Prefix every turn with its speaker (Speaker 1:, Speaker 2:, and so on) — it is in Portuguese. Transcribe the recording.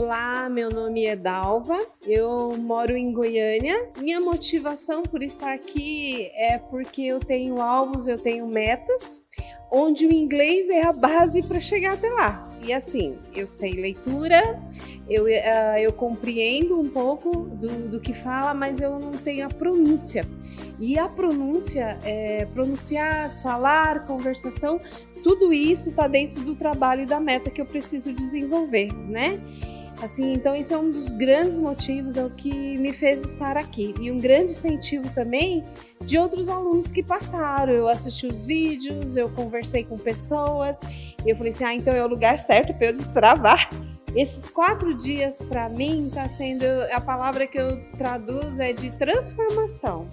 Speaker 1: Olá, meu nome é Dalva, eu moro em Goiânia. Minha motivação por estar aqui é porque eu tenho alvos, eu tenho metas, onde o inglês é a base para chegar até lá. E assim, eu sei leitura, eu, uh, eu compreendo um pouco do, do que fala, mas eu não tenho a pronúncia. E a pronúncia, é, pronunciar, falar, conversação, tudo isso está dentro do trabalho e da meta que eu preciso desenvolver, né? Assim, então esse é um dos grandes motivos, é o que me fez estar aqui. E um grande incentivo também de outros alunos que passaram. Eu assisti os vídeos, eu conversei com pessoas, e eu falei assim, ah, então é o lugar certo para eu destravar. Esses quatro dias para mim está sendo a palavra que eu traduzo é de transformação.